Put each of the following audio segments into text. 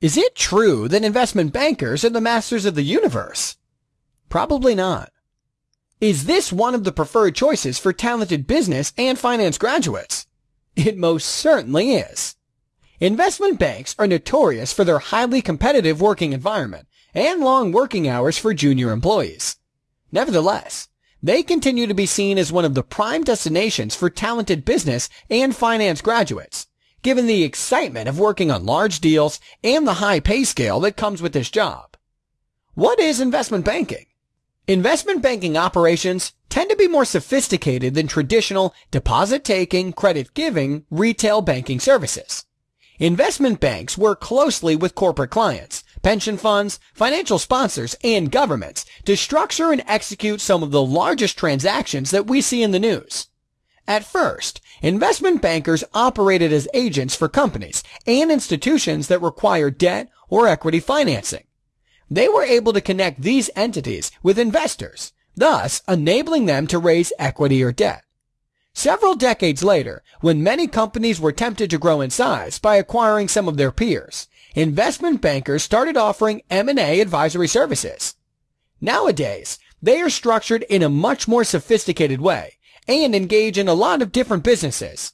Is it true that investment bankers are the masters of the universe? Probably not. Is this one of the preferred choices for talented business and finance graduates? It most certainly is. Investment banks are notorious for their highly competitive working environment and long working hours for junior employees. Nevertheless, they continue to be seen as one of the prime destinations for talented business and finance graduates, given the excitement of working on large deals and the high pay scale that comes with this job. What is investment banking? Investment banking operations tend to be more sophisticated than traditional deposit-taking, credit-giving retail banking services. Investment banks work closely with corporate clients, pension funds, financial sponsors, and governments to structure and execute some of the largest transactions that we see in the news. At first, investment bankers operated as agents for companies and institutions that required debt or equity financing. They were able to connect these entities with investors, thus enabling them to raise equity or debt. Several decades later, when many companies were tempted to grow in size by acquiring some of their peers, investment bankers started offering M&A advisory services. Nowadays, they are structured in a much more sophisticated way and engage in a lot of different businesses.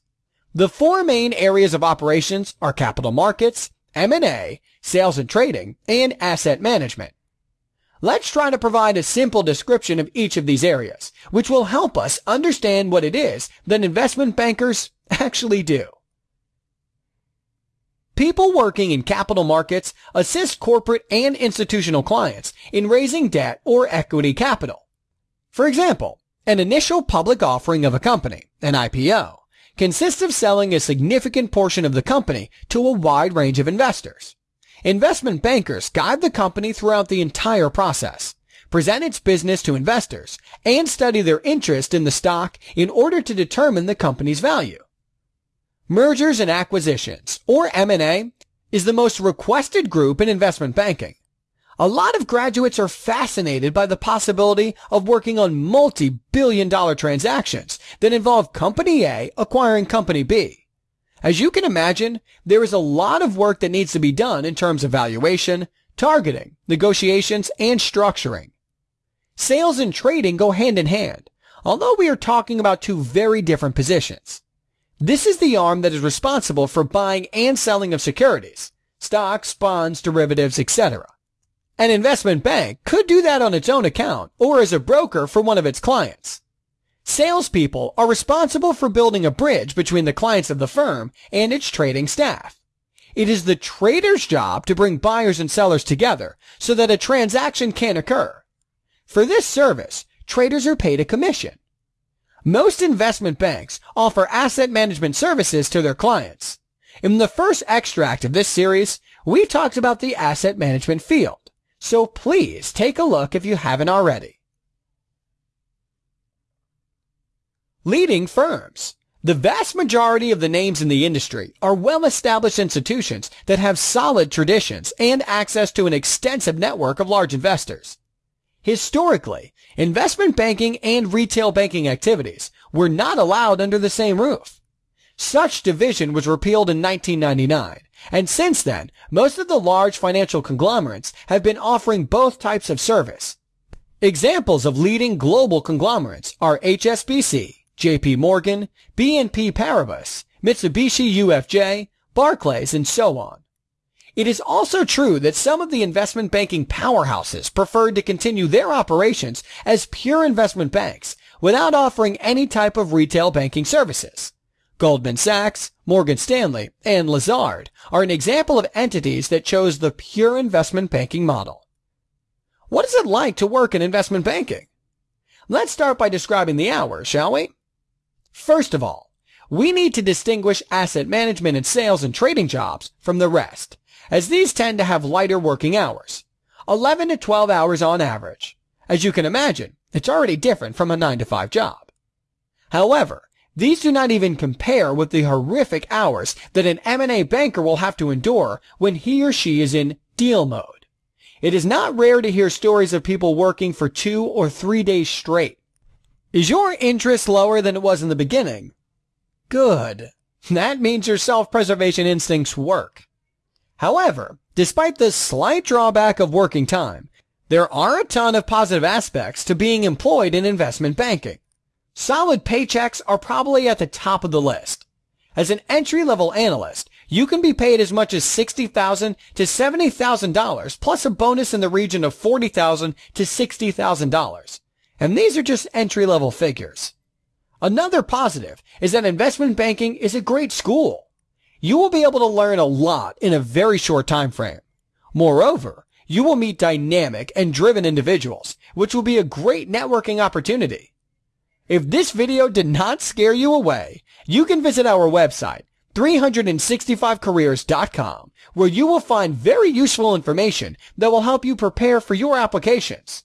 The four main areas of operations are capital markets, M&A, sales and trading, and asset management. Let's try to provide a simple description of each of these areas, which will help us understand what it is that investment bankers actually do. People working in capital markets assist corporate and institutional clients in raising debt or equity capital. For example, an initial public offering of a company, an IPO, consists of selling a significant portion of the company to a wide range of investors. Investment bankers guide the company throughout the entire process, present its business to investors, and study their interest in the stock in order to determine the company's value. Mergers and acquisitions, or M&A, is the most requested group in investment banking. A lot of graduates are fascinated by the possibility of working on multi-billion dollar transactions that involve Company A acquiring Company B. As you can imagine, there is a lot of work that needs to be done in terms of valuation, targeting, negotiations, and structuring. Sales and trading go hand in hand, although we are talking about two very different positions. This is the arm that is responsible for buying and selling of securities, stocks, bonds, derivatives, etc. An investment bank could do that on its own account or as a broker for one of its clients. Salespeople are responsible for building a bridge between the clients of the firm and its trading staff. It is the trader's job to bring buyers and sellers together so that a transaction can occur. For this service, traders are paid a commission. Most investment banks offer asset management services to their clients. In the first extract of this series, we talked about the asset management field so please take a look if you haven't already. Leading firms. The vast majority of the names in the industry are well-established institutions that have solid traditions and access to an extensive network of large investors. Historically, investment banking and retail banking activities were not allowed under the same roof. Such division was repealed in 1999, and since then, most of the large financial conglomerates have been offering both types of service. Examples of leading global conglomerates are HSBC, JP Morgan, BNP Paribas, Mitsubishi UFJ, Barclays, and so on. It is also true that some of the investment banking powerhouses preferred to continue their operations as pure investment banks without offering any type of retail banking services. Goldman Sachs, Morgan Stanley, and Lazard are an example of entities that chose the pure investment banking model. What is it like to work in investment banking? Let's start by describing the hours, shall we? First of all, we need to distinguish asset management and sales and trading jobs from the rest, as these tend to have lighter working hours, 11 to 12 hours on average. As you can imagine, it's already different from a 9 to 5 job. However, these do not even compare with the horrific hours that an M&A banker will have to endure when he or she is in deal mode. It is not rare to hear stories of people working for two or three days straight. Is your interest lower than it was in the beginning? Good. That means your self-preservation instincts work. However, Despite the slight drawback of working time, there are a ton of positive aspects to being employed in investment banking. Solid paychecks are probably at the top of the list. As an entry-level analyst, you can be paid as much as 60,000 to $70,000 plus a bonus in the region of 40,000 to $60,000. And these are just entry-level figures. Another positive is that investment banking is a great school. You will be able to learn a lot in a very short time frame. Moreover, you will meet dynamic and driven individuals, which will be a great networking opportunity. If this video did not scare you away, you can visit our website, 365careers.com, where you will find very useful information that will help you prepare for your applications.